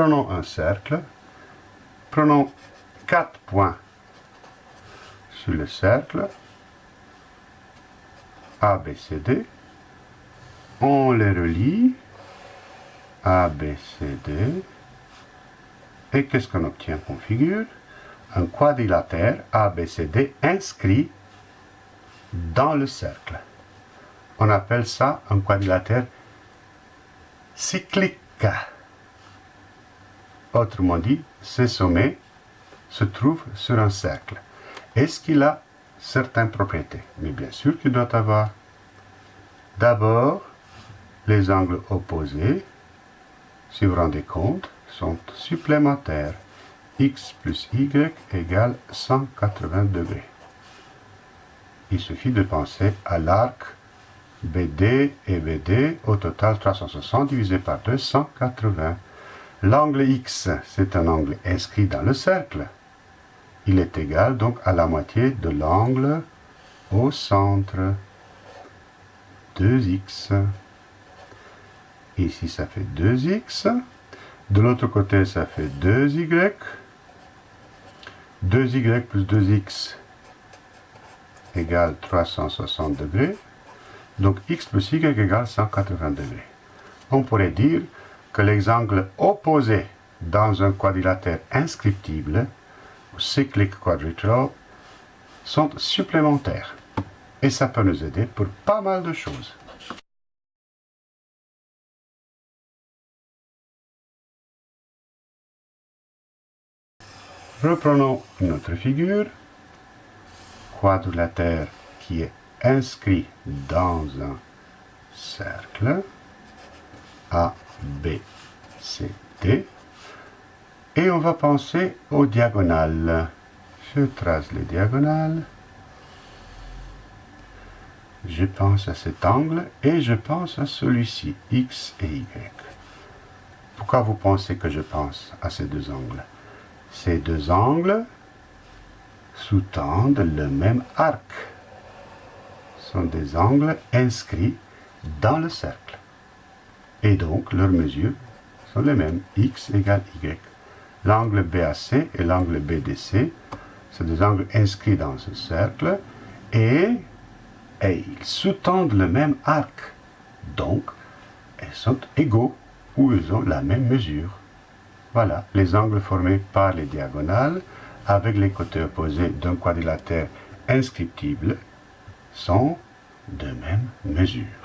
Prenons un cercle. Prenons quatre points sur le cercle. A. On les relie. A, B, C, D. Et qu'est-ce qu'on obtient comme figure? Un quadrilatère ABCD inscrit dans le cercle. On appelle ça un quadrilatère cyclique. Autrement dit, ce sommet se trouve sur un cercle. Est-ce qu'il a certaines propriétés? Mais bien sûr qu'il doit avoir. D'abord, les angles opposés, si vous vous rendez compte, sont supplémentaires. x plus y égale 180 degrés. Il suffit de penser à l'arc BD et BD, au total 360 divisé par 2, 180. L'angle X, c'est un angle inscrit dans le cercle. Il est égal donc à la moitié de l'angle au centre. 2x. Ici, ça fait 2x. De l'autre côté, ça fait 2y. 2y plus 2x égale 360 degrés. Donc x plus y égale 180 degrés. On pourrait dire que les angles opposés dans un quadrilatère inscriptible, ou cyclique quadrilatéral, sont supplémentaires. Et ça peut nous aider pour pas mal de choses. Reprenons notre figure. Quadrilatère qui est inscrit dans un cercle. A, B, C, D. Et on va penser aux diagonales. Je trace les diagonales. Je pense à cet angle et je pense à celui-ci, X et Y. Pourquoi vous pensez que je pense à ces deux angles? Ces deux angles sous-tendent le même arc. Ce sont des angles inscrits dans le cercle. Et donc, leurs mesures sont les mêmes, x égale y. L'angle BAC et l'angle BDC, sont des angles inscrits dans ce cercle, et, et ils sous-tendent le même arc. Donc, ils sont égaux, ou ils ont la même mesure. Voilà, les angles formés par les diagonales avec les côtés opposés d'un quadrilatère inscriptible sont de même mesure.